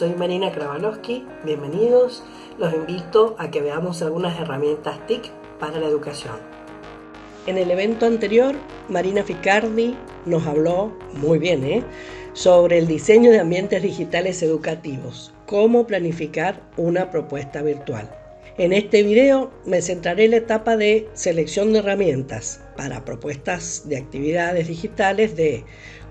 soy Marina Kravalowski, bienvenidos. Los invito a que veamos algunas herramientas TIC para la educación. En el evento anterior, Marina Ficardi nos habló, muy bien, ¿eh? sobre el diseño de ambientes digitales educativos, cómo planificar una propuesta virtual. En este video me centraré en la etapa de selección de herramientas para propuestas de actividades digitales de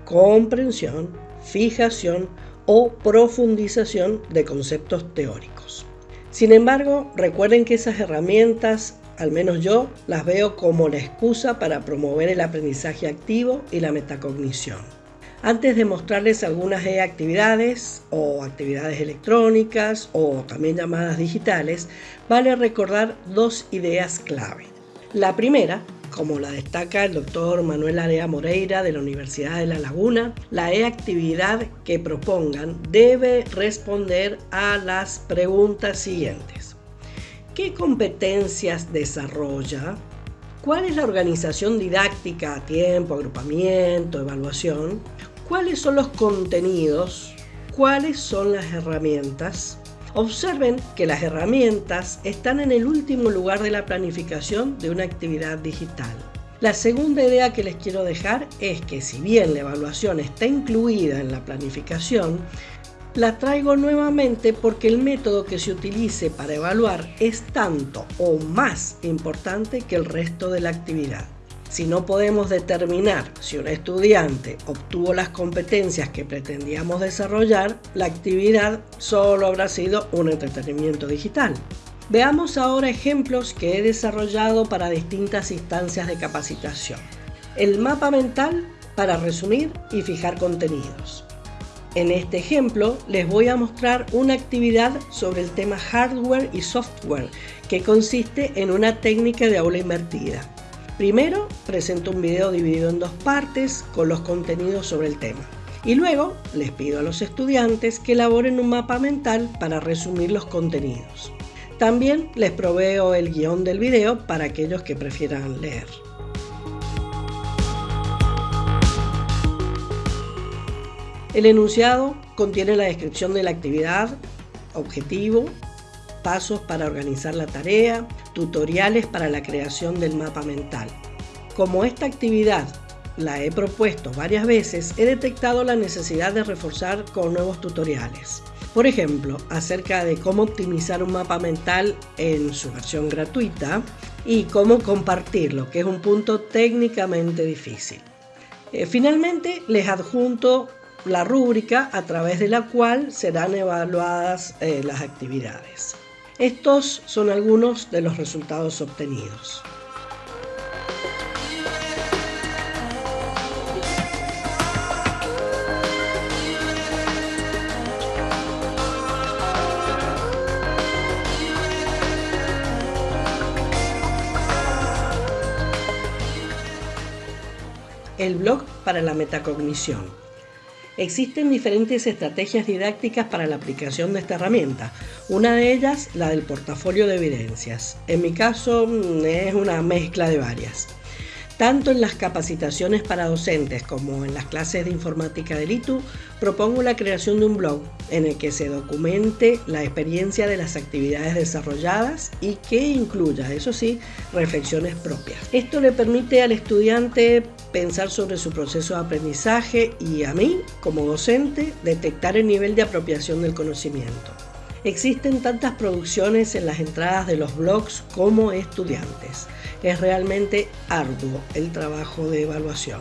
comprensión, fijación o profundización de conceptos teóricos. Sin embargo, recuerden que esas herramientas, al menos yo, las veo como la excusa para promover el aprendizaje activo y la metacognición. Antes de mostrarles algunas actividades o actividades electrónicas o también llamadas digitales, vale recordar dos ideas clave. La primera como la destaca el doctor Manuel Area Moreira de la Universidad de La Laguna, la e-actividad que propongan debe responder a las preguntas siguientes. ¿Qué competencias desarrolla? ¿Cuál es la organización didáctica, tiempo, agrupamiento, evaluación? ¿Cuáles son los contenidos? ¿Cuáles son las herramientas? Observen que las herramientas están en el último lugar de la planificación de una actividad digital. La segunda idea que les quiero dejar es que si bien la evaluación está incluida en la planificación, la traigo nuevamente porque el método que se utilice para evaluar es tanto o más importante que el resto de la actividad. Si no podemos determinar si un estudiante obtuvo las competencias que pretendíamos desarrollar, la actividad solo habrá sido un entretenimiento digital. Veamos ahora ejemplos que he desarrollado para distintas instancias de capacitación. El mapa mental para resumir y fijar contenidos. En este ejemplo les voy a mostrar una actividad sobre el tema hardware y software que consiste en una técnica de aula invertida. Primero presento un video dividido en dos partes con los contenidos sobre el tema. Y luego les pido a los estudiantes que elaboren un mapa mental para resumir los contenidos. También les proveo el guion del video para aquellos que prefieran leer. El enunciado contiene la descripción de la actividad, objetivo, pasos para organizar la tarea, tutoriales para la creación del mapa mental. Como esta actividad la he propuesto varias veces, he detectado la necesidad de reforzar con nuevos tutoriales. Por ejemplo, acerca de cómo optimizar un mapa mental en su versión gratuita y cómo compartirlo, que es un punto técnicamente difícil. Eh, finalmente, les adjunto la rúbrica a través de la cual serán evaluadas eh, las actividades. Estos son algunos de los resultados obtenidos. El blog para la metacognición. Existen diferentes estrategias didácticas para la aplicación de esta herramienta. Una de ellas, la del portafolio de evidencias. En mi caso, mm, es una mezcla de varias. Tanto en las capacitaciones para docentes como en las clases de informática del ITU, propongo la creación de un blog en el que se documente la experiencia de las actividades desarrolladas y que incluya, eso sí, reflexiones propias. Esto le permite al estudiante pensar sobre su proceso de aprendizaje y a mí, como docente, detectar el nivel de apropiación del conocimiento. Existen tantas producciones en las entradas de los blogs como estudiantes. Es realmente arduo el trabajo de evaluación,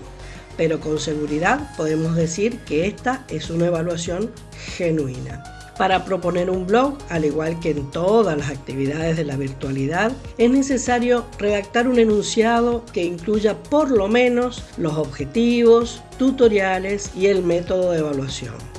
pero con seguridad podemos decir que esta es una evaluación genuina. Para proponer un blog, al igual que en todas las actividades de la virtualidad, es necesario redactar un enunciado que incluya por lo menos los objetivos, tutoriales y el método de evaluación.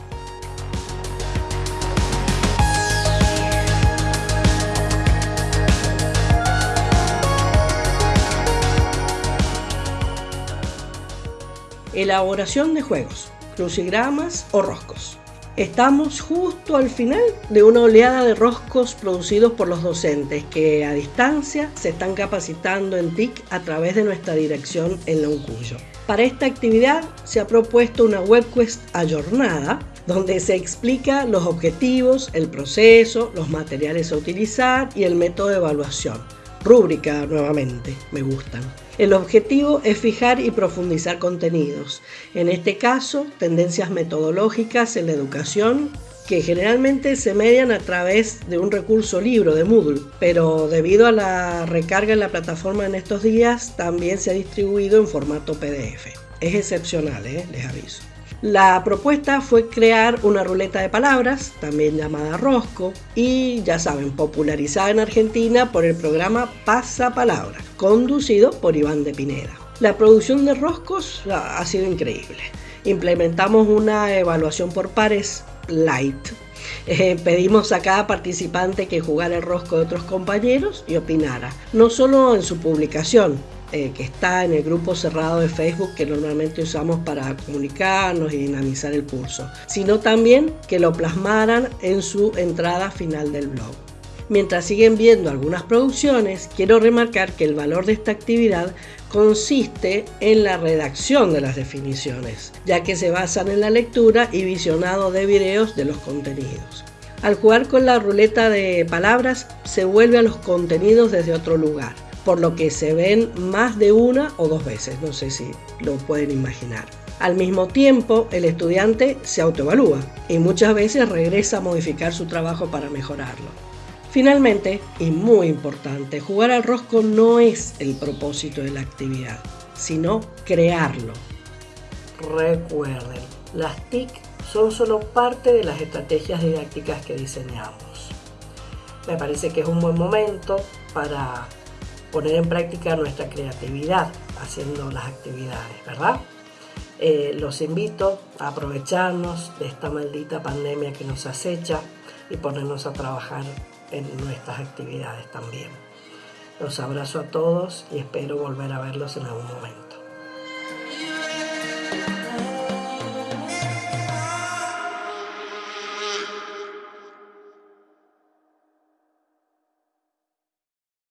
Elaboración de juegos, crucigramas o roscos. Estamos justo al final de una oleada de roscos producidos por los docentes que a distancia se están capacitando en TIC a través de nuestra dirección en la Uncuyo. Para esta actividad se ha propuesto una webquest ayornada donde se explica los objetivos, el proceso, los materiales a utilizar y el método de evaluación. Rúbrica nuevamente, me gustan. El objetivo es fijar y profundizar contenidos, en este caso tendencias metodológicas en la educación que generalmente se median a través de un recurso libro de Moodle, pero debido a la recarga en la plataforma en estos días también se ha distribuido en formato PDF. Es excepcional, ¿eh? les aviso. La propuesta fue crear una ruleta de palabras, también llamada Rosco, y ya saben, popularizada en Argentina por el programa Pasapalabra, conducido por Iván de Pineda. La producción de Roscos ha sido increíble. Implementamos una evaluación por pares light. Eh, pedimos a cada participante que jugara el rosco de otros compañeros y opinara, no solo en su publicación, eh, que está en el grupo cerrado de Facebook que normalmente usamos para comunicarnos y dinamizar el curso, sino también que lo plasmaran en su entrada final del blog. Mientras siguen viendo algunas producciones, quiero remarcar que el valor de esta actividad consiste en la redacción de las definiciones, ya que se basan en la lectura y visionado de videos de los contenidos. Al jugar con la ruleta de palabras, se vuelve a los contenidos desde otro lugar por lo que se ven más de una o dos veces, no sé si lo pueden imaginar. Al mismo tiempo, el estudiante se autoevalúa y muchas veces regresa a modificar su trabajo para mejorarlo. Finalmente, y muy importante, jugar al rosco no es el propósito de la actividad, sino crearlo. Recuerden, las TIC son solo parte de las estrategias didácticas que diseñamos. Me parece que es un buen momento para poner en práctica nuestra creatividad haciendo las actividades, ¿verdad? Eh, los invito a aprovecharnos de esta maldita pandemia que nos acecha y ponernos a trabajar en nuestras actividades también. Los abrazo a todos y espero volver a verlos en algún momento.